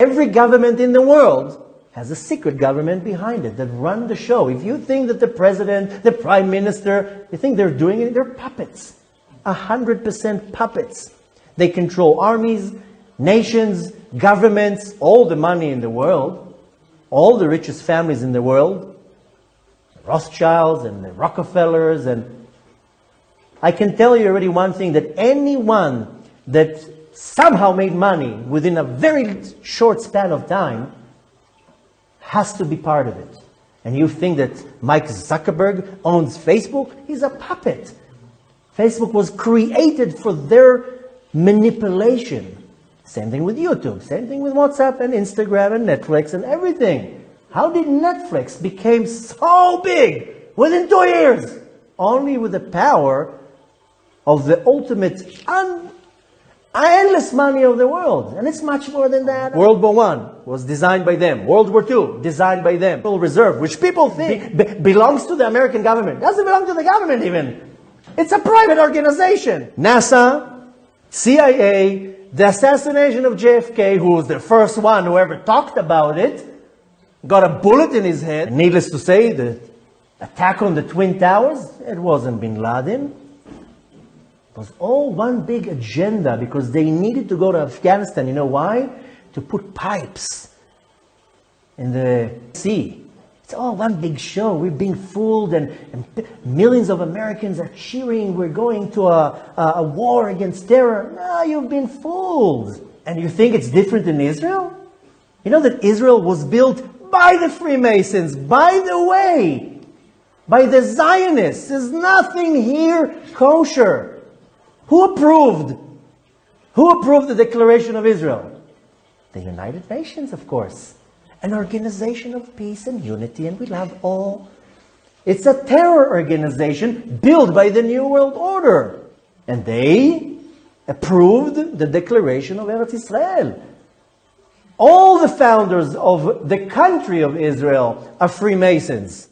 Every government in the world has a secret government behind it that run the show. If you think that the president, the prime minister, you think they're doing it, they're puppets. A hundred percent puppets. They control armies, nations, governments, all the money in the world, all the richest families in the world, the Rothschilds and the Rockefellers and I can tell you already one thing that anyone that somehow made money within a very short span of time has to be part of it. And you think that Mike Zuckerberg owns Facebook? He's a puppet. Facebook was created for their manipulation. Same thing with YouTube, same thing with WhatsApp and Instagram and Netflix and everything. How did Netflix become so big within two years? Only with the power of the ultimate un- endless money of the world. And it's much more than that. World War One was designed by them. World War Two, designed by them. Federal Reserve, which people think be- belongs to the American government. Doesn't belong to the government even. It's a private organization. NASA, CIA, the assassination of JFK, who was the first one who ever talked about it, got a bullet in his head. Needless to say, the attack on the Twin Towers, it wasn't bin Laden. Was all one big agenda because they needed to go to Afghanistan. You know why? To put pipes in the sea. It's all one big show. We're being fooled, and, and millions of Americans are cheering. We're going to a, a, a war against terror. No, you've been fooled. And you think it's different in Israel? You know that Israel was built by the Freemasons, by the way, by the Zionists. There's nothing here kosher. Who approved? Who approved the Declaration of Israel? The United Nations, of course an organization of peace and unity, and we love all. It's a terror organization built by the New World Order. And they approved the declaration of Eretz Israel. All the founders of the country of Israel are Freemasons.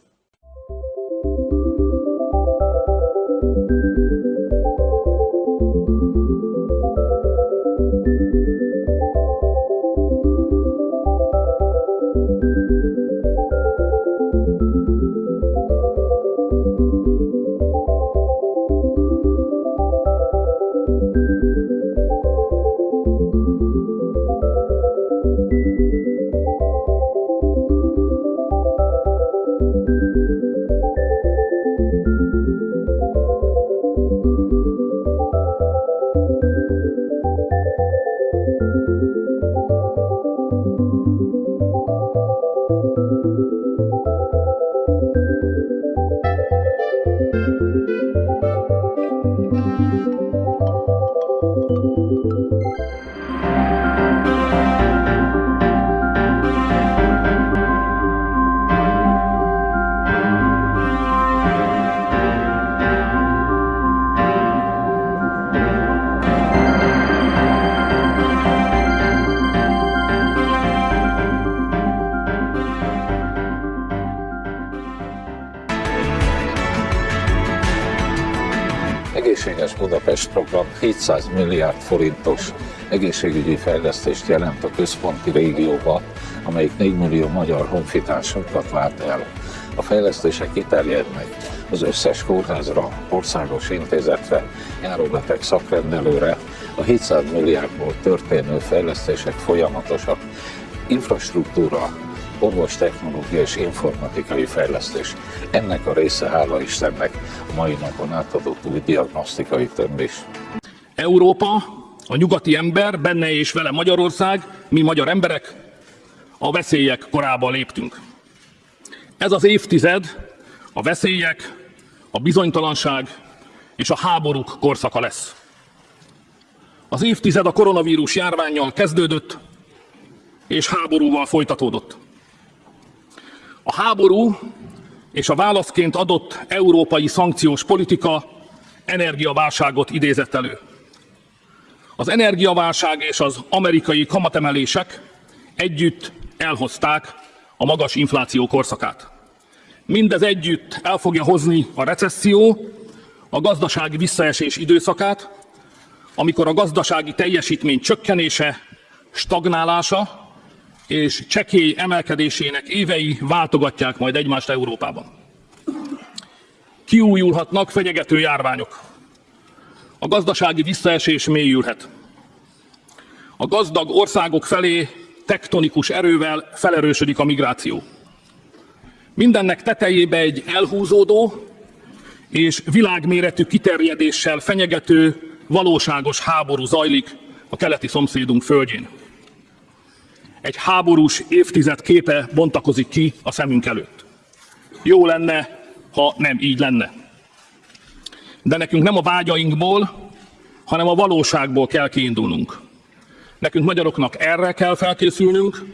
Egészséges Budapest program 700 milliárd forintos egészségügyi fejlesztést jelent a központi régióba, amelyik 4 millió magyar honfitársunkat lát el. A fejlesztések kiterjednek az összes kórházra, országos intézetre, járóbeteg szakrendelőre. A 700 milliárdból történő fejlesztések folyamatosak. Infrastruktúra, orvostechnológia és informatikai fejlesztés. Ennek a része, hála Istennek, a mai napon átadott új diagnosztikai tömbés. Európa, a nyugati ember, benne és vele Magyarország, mi magyar emberek, a veszélyek korába léptünk. Ez az évtized a veszélyek, a bizonytalanság és a háborúk korszaka lesz. Az évtized a koronavírus járványjal kezdődött, és háborúval folytatódott. A háború és a válaszként adott európai szankciós politika energiaválságot idézett elő. Az energiaválság és az amerikai kamatemelések együtt elhozták a magas infláció korszakát. Mindez együtt el fogja hozni a recesszió, a gazdasági visszaesés időszakát, amikor a gazdasági teljesítmény csökkenése, stagnálása és csekély emelkedésének évei váltogatják majd egymást Európában. Kiújulhatnak fenyegető járványok. A gazdasági visszaesés mélyülhet. A gazdag országok felé tektonikus erővel felerősödik a migráció. Mindennek tetejébe egy elhúzódó és világméretű kiterjedéssel fenyegető, valóságos háború zajlik a keleti szomszédunk földjén. Egy háborús évtized képe bontakozik ki a szemünk előtt. Jó lenne, ha nem így lenne. De nekünk nem a vágyainkból, hanem a valóságból kell kiindulnunk. Nekünk magyaroknak erre kell felkészülnünk,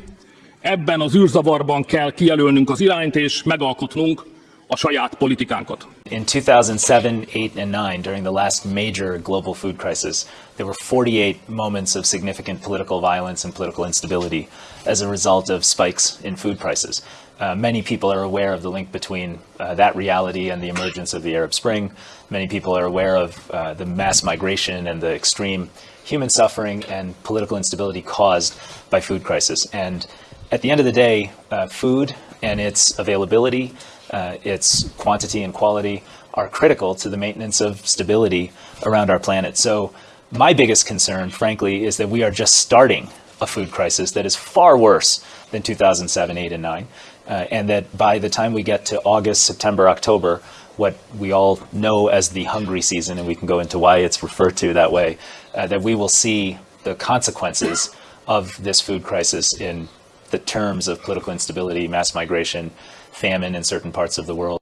ebben az űrzavarban kell kijelölnünk az irányt és megalkotnunk a saját politikánkat. In 2007, 8, and 9, during the last major global food crisis, there were 48 moments of significant political violence and political instability as a result of spikes in food prices. Uh, many people are aware of the link between uh, that reality and the emergence of the Arab Spring. Many people are aware of uh, the mass migration and the extreme human suffering and political instability caused by food crisis. And at the end of the day, uh, food and its availability uh, its quantity and quality are critical to the maintenance of stability around our planet. So my biggest concern, frankly, is that we are just starting a food crisis that is far worse than 2007, 8, and 9. Uh, and that by the time we get to August, September, October, what we all know as the hungry season, and we can go into why it's referred to that way, uh, that we will see the consequences of this food crisis in the terms of political instability, mass migration, famine in certain parts of the world.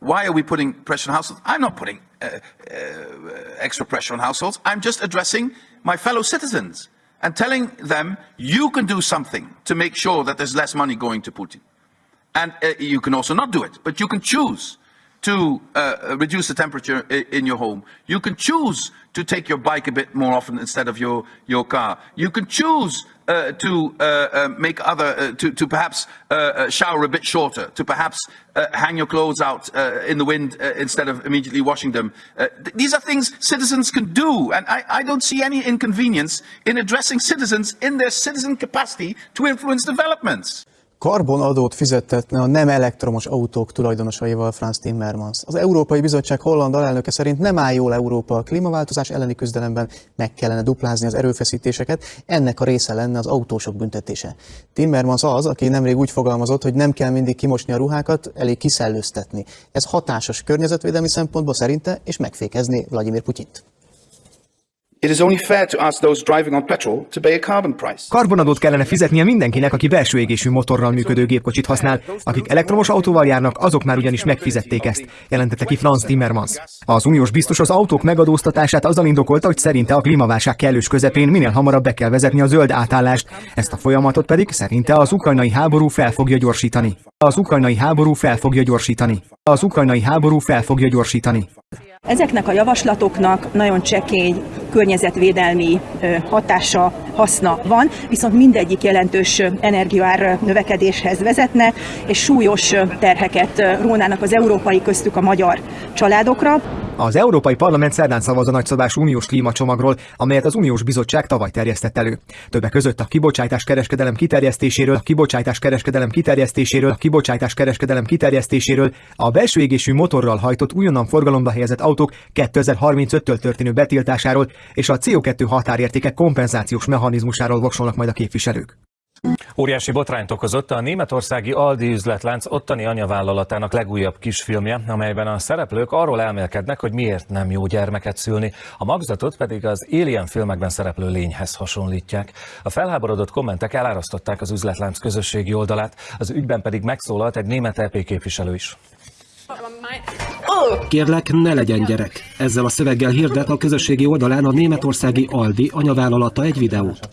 Why are we putting pressure on households? I'm not putting uh, uh, extra pressure on households. I'm just addressing my fellow citizens and telling them you can do something to make sure that there's less money going to Putin. And uh, you can also not do it, but you can choose to uh, reduce the temperature in your home. You can choose to take your bike a bit more often instead of your, your car. You can choose uh, to uh, uh make other, uh, to, to perhaps uh, shower a bit shorter, to perhaps hang your clothes out in the wind instead of immediately washing them. Th these are things citizens can do, and I, I don't see any inconvenience in addressing citizens in their citizen capacity to influence developments. Karbonadót fizettetne a nem elektromos autók tulajdonosaival Franz Timmermans. Az Európai Bizottság holland alelnöke szerint nem áll jól Európa a klímaváltozás elleni küzdelemben, meg kellene duplázni az erőfeszítéseket, ennek a része lenne az autósok büntetése. Timmermans az, aki nemrég úgy fogalmazott, hogy nem kell mindig kimosni a ruhákat, elég kiszellőztetni. Ez hatásos környezetvédelmi szempontból szerinte, és megfékezni Vladimir Putyint. It is only fair to ask those driving on petrol to pay a carbon price. Karbonadót kellene fizetnie mindenkinek, aki belső égésű motorral működő gépkocsit használ. Akik elektromos autóval járnak, azok már ugyanis megfizették ezt, jelentette ki Franz Timmermans. Az uniós biztos az autók megadóztatását azzal indokolta, hogy szerinte a klímaválság kellős közepén minél hamarabb be kell vezetni a zöld átállást. Ezt a folyamatot pedig szerinte az ukrajnai háború fel fogja gyorsítani. Az ukrajnai háború fel fogja gyorsítani. Az ukrajnai háború fel fogja gyorsítani. Ezeknek a javaslatoknak nagyon csekély környezetvédelmi hatása, haszna van, viszont mindegyik jelentős energiaár növekedéshez vezetne, és súlyos terheket rónának az európai köztük a magyar családokra. Az Európai Parlament szerdán szavaz a nagyszabású uniós klímacsomagról, amelyet az Uniós Bizottság tavaly terjesztett elő. Többek között a kibocsátás kereskedelem kiterjesztéséről, a kibocsátás kereskedelem kiterjesztéséről, a kibocsátás kereskedelem kiterjesztéséről, a belső égésű motorral hajtott újonnan forgalomba helyezett autók 2035-től történő betiltásáról és a CO2 határértékek kompenzációs mechanizmusáról voksolnak majd a képviselők. Óriási botrányt okozott a németországi Aldi üzletlánc ottani anyavállalatának legújabb kisfilmje, amelyben a szereplők arról elmélkednek, hogy miért nem jó gyermeket szülni, a magzatot pedig az Alien filmekben szereplő lényhez hasonlítják. A felháborodott kommentek elárasztották az üzletlánc közösségi oldalát, az ügyben pedig megszólalt egy német EP képviselő is. Kérlek, ne legyen gyerek. Ezzel a szöveggel hirdet a közösségi oldalán a németországi Aldi anyavállalata egy videót.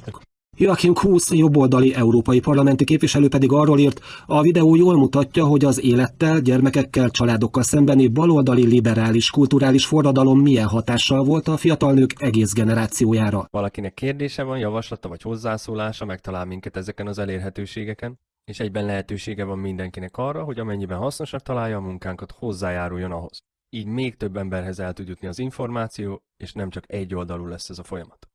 Joachim Kuss, jobboldali európai parlamenti képviselő pedig arról írt, a videó jól mutatja, hogy az élettel, gyermekekkel, családokkal szembeni baloldali liberális kulturális forradalom milyen hatással volt a fiatal nők egész generációjára. Valakinek kérdése van, javaslata vagy hozzászólása, megtalál minket ezeken az elérhetőségeken, és egyben lehetősége van mindenkinek arra, hogy amennyiben hasznosak találja a munkánkat, hozzájáruljon ahhoz. Így még több emberhez el tud jutni az információ, és nem csak egy oldalú lesz ez a folyamat.